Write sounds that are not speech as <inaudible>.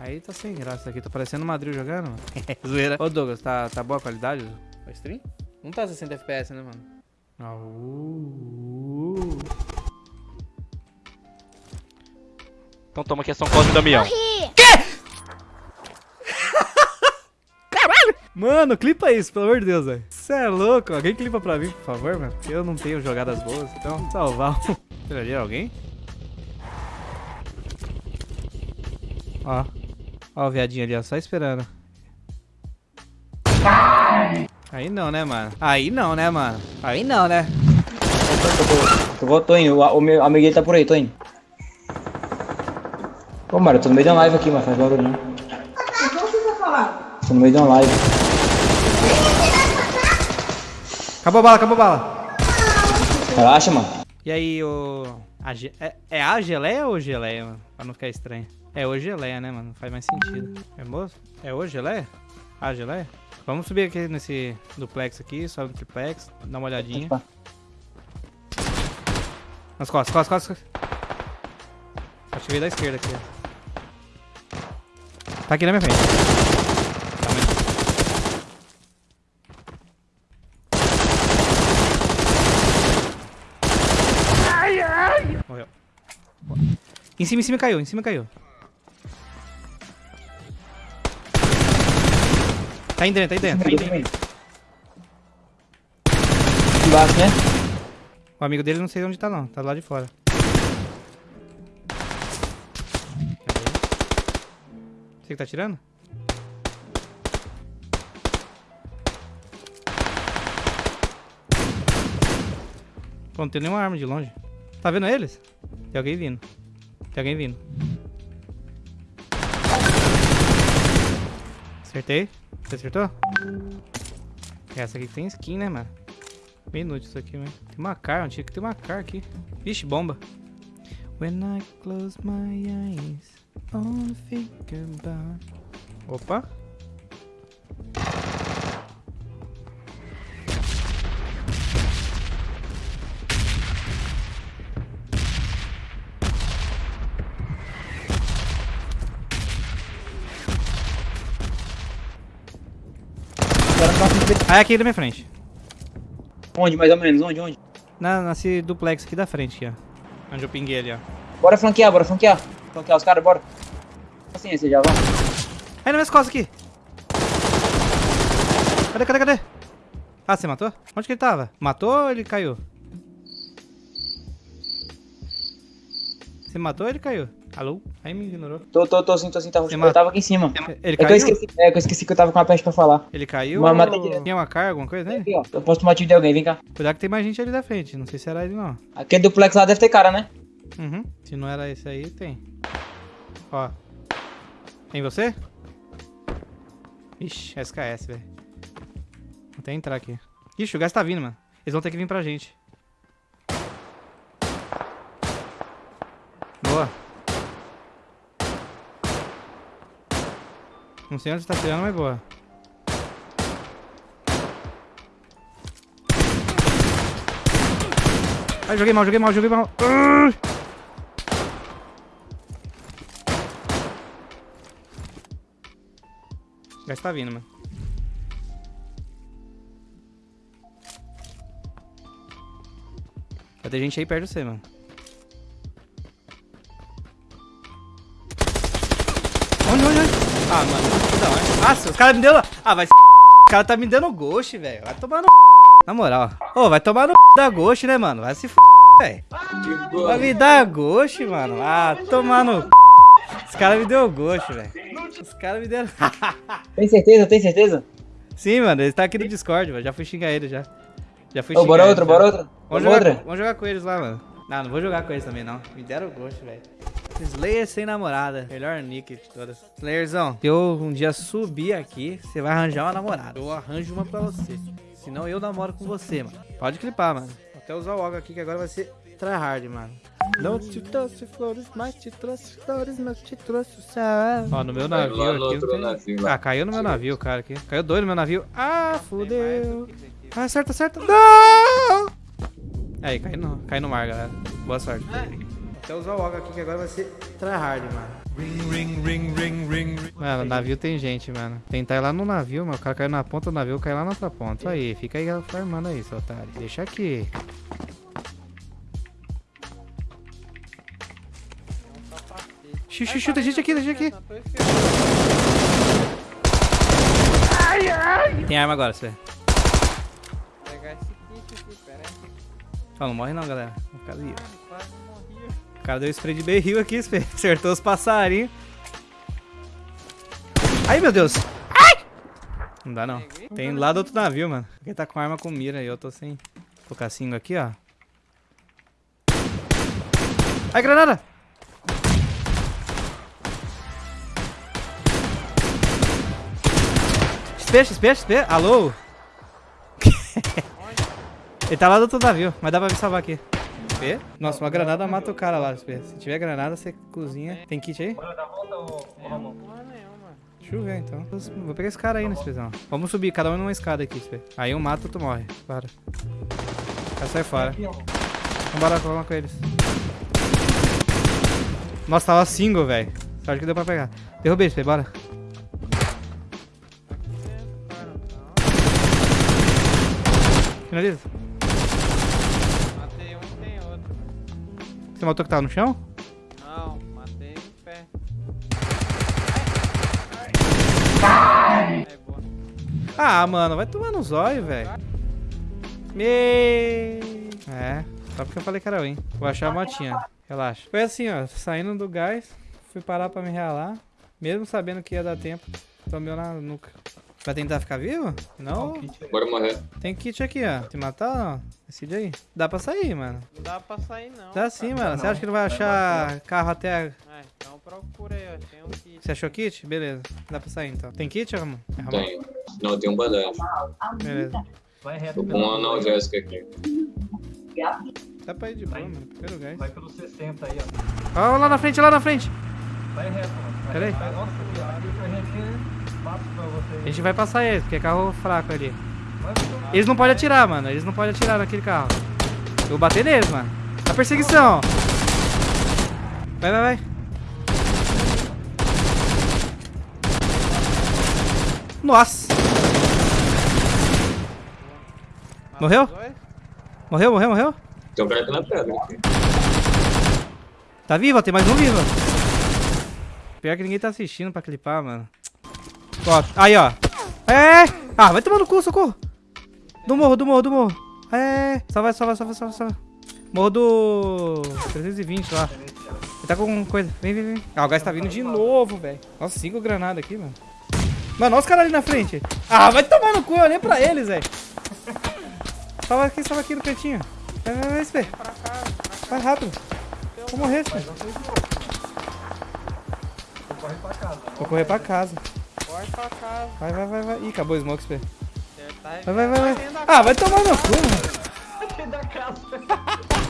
Aí tá sem graça aqui. Tá parecendo o Madrid jogando, mano. <laughs> Zoeira. Ô, Douglas, tá, tá boa a qualidade? O stream? Não tá 60 FPS, né, mano? Ah, uh, uh. Então toma aqui a São Cosme e Damião. <laughs> Mano, clipa isso, pelo amor de Deus, velho. Você é louco. Alguém clipa pra mim, por favor, mano. Eu não tenho jogadas boas, então salvar. <laughs> Pegaria alguém? Ó. Ó o viadinho ali, ó. Só esperando. Aí não, né, mano? Aí não, né, mano? Aí não, né? Eu vou, tô indo. O, meu amiguinho tá por aí, tô indo. Ô, mano, eu tô no meio de uma live aqui, mas faz barulho, né? Tô no meio de uma live. Acabou a bala, acabou a bala. Relaxa, mano. E aí, o... A ge... é, é a geleia ou geleia, mano? Pra não ficar estranho. É o geleia, né, mano? Não faz mais sentido. É moço? É o geleia? A geleia? Vamos subir aqui nesse duplex aqui, sobe no triplex, dá uma olhadinha. Opa. Nas costas, costas, costas. Acho que veio da esquerda aqui, ó. Tá aqui na minha frente. Tá, mas- Morreu. Em cima, em cima caiu, em cima caiu. Tá aí dentro, tá aí dentro. Tô indo. Embaixo, né? O amigo dele não sei onde tá não, tá do lado de fora. Você que tá tirando? Pô, não tem nenhuma arma de longe. Tá vendo eles? Tem alguém vindo. Tem alguém vindo. Acertei. Você acertou? Essa aqui tem skin, né, mano? Bem inútil isso aqui, mano. Tem uma car, tinha que ter uma car aqui. Vixe, bomba. When I close my eyes, only think about... Opa. Dá Aí aqui na minha frente. Onde, mais ou menos? Onde, onde? Na, nesse duplex aqui da frente, aqui, ó. Onde eu pinguei ali, ó. Bora flanquear, bora flanquear. Flanquear os caras, bora. Assim, você já vai. Aí nas minhas costas aqui. Cadê, cadê, cadê? Ah, você matou? Onde que ele tava? Matou ou ele caiu? Você matou ou ele caiu? Alô? Aí me ignorou. Tô, tô, tô sim, tô sim, tava, Você eu tava aqui em cima. Ele É que eu caiu? esqueci, é que eu esqueci que eu tava com a peste pra falar. Ele caiu Mas ou matei direto. tinha uma carga, alguma coisa nele? Aqui, ó. Eu posso tomar tiro de alguém, vem cá. Cuidado que tem mais gente ali da frente. Não sei se era ele não. Aquele duplex lá deve ter cara, né? Uhum. Se não era esse aí, tem. Ó. Tem você? Ixi, SKS, velho. Vou até entrar aqui. Ixi, o gás tá vindo, mano. Eles vão ter que vir pra gente. Boa. Não sei onde tá tirando, mas boa. Ai, joguei mal, joguei mal, joguei mal. Ai! O gás tá vindo, mano. Vai ter gente aí perto de você, mano. Onde, onde, onde? Ah, mano, da hora. Nossa, os caras me deu... Ah, vai se... O cara tá me dando ghost, velho. Vai tomar no... Na moral. Ô, vai tomar no... Da ghost, né, mano? Vai se f... velho. Vai me dar ghost, mano. Ah, tomar no... Os caras me deu ghost, velho. Os caras me deram... <laughs> Tem certeza, tem certeza? Sim, mano, ele tá aqui no Discord, velho. Já fui xingar ele, já. Já fui Ô, xingar bora ele, outra, já. bora outra. Vamos Vamos jogar, outra. vamos jogar com eles lá, mano. Não, não vou jogar com eles também, não. Me deram gosto, velho. Slayer sem namorada. Melhor nick de todas. Slayerzão, se eu um dia subir aqui, você vai arranjar uma namorada. Eu arranjo uma pra você. Senão eu namoro com você, mano. Pode clipar, mano. Vou até usar o OG aqui, que agora vai ser tryhard, mano. Não te trouxe flores, mas te trouxe flores, mas te trouxe o céu. Ó, no meu navio lá aqui. tem- navio. Ah, caiu no meu navio, cara, aqui. Caiu dois no meu navio. Ah, fudeu. Ah, acerta, acerta. Não! Aí, cai no, cai no mar, galera. Boa sorte. Até usar o OG aqui, que agora vai ser tryhard, mano. Mano, navio tem gente, mano. Tentar ir lá no navio, mano. O cara caiu na ponta do navio, caiu lá na outra ponta. Aí, fica aí farmando aí, seu otário. Deixa aqui. Xuxa, xuxa, tem gente aqui, tem gente aqui. Tem arma agora, você. pegar esse kit aqui, pera aí. Ó, não morre não, galera. O cara, o cara deu spray de berril aqui, <laughs> acertou os passarinhos. Ai, meu Deus. Ai! Não dá não. Tem lá do outro navio, mano. Quem tá com arma com mira e eu tô sem. Cinco aqui, ó. Ai, granada! XP, XP, XP. Alô? Ele tá lá do outro navio, mas dá pra me salvar aqui. Nossa, uma granada mata o cara lá. Se tiver granada, você cozinha. Tem kit aí? É, não porra nenhuma. Deixa eu ver então. Vou pegar esse cara aí nesse prisão. Vamos subir, cada um numa escada aqui, Spê. Aí um mata, outro morre. Para. Vai sair fora. Vambora, vamos com eles. Nossa, tava single, velho. Sorte que deu pra pegar. Derrubei, Spê, bora. Finaliza. Você matou que tava no chão? Não, matei em pé. Boa. Ah, mano, vai tomar no zóio, velho. Me... É, só porque eu falei que era ruim. Vou achar a motinha. Relaxa. Foi assim, ó. Saindo do gás, fui parar pra me realar. Mesmo sabendo que ia dar tempo, tomei na nuca. Vai tentar ficar vivo? Não? Bora morrer. Tem kit aqui, ó. Se matar, ó. Decide aí. Dá pra sair, mano. Não dá pra sair não. Dá sim, mano. Você acha que não vai achar carro até... É, então procura aí, ó. Tem um kit. Você achou kit? Beleza. Dá pra sair, então. Tem kit, Ramon? É, Ramon? Tem. Não, tem um badage. Beleza. Vai reto Tô com um analgésico aqui. Dá pra ir de boa, mano. Primeiro gás. Vai pelo 60 aí, ó. Ó, lá na frente, lá na frente. Vai reto, mano. Vai Pera aí. reto. Nossa, passo pra você. A gente vai passar eles, porque é carro fraco ali. Eles não podem atirar, mano. Eles não podem atirar naquele carro. Eu vou bater neles, mano. A perseguição. Vai, vai, vai. Nossa. Morreu? Morreu, morreu, morreu? Tem um na pedra. Aqui. Tá vivo, tem mais um vivo. Pior que ninguém tá assistindo pra clipar, mano. Ó, aí, ó. É! Ah, vai tomar no cu, socorro. Do morro, do morro, do morro. É! Salva, salva, salva, salva, salva. Morro do 320 lá. Ele tá com coisa. Vem, vem, vem. Ah, o gás tá vindo de novo, velho. Nossa, cinco granadas aqui, mano. Mano, olha os caras ali na frente. Ah, vai tomar no cu, eu olhei pra eles, velho. Salva aqui, salva aqui no cantinho. Vai, vai, vai, cá. Vai rápido. Vou morrer, Spê. Corre pra casa. Vou correr pra casa. Corre pra casa. Vai, vai, vai, vai. Ih, acabou o smoke, Spê. Acertar Vai, vai, vai, vai. Ah, vai tomar no cu, mano. <laughs> Da casa. <laughs>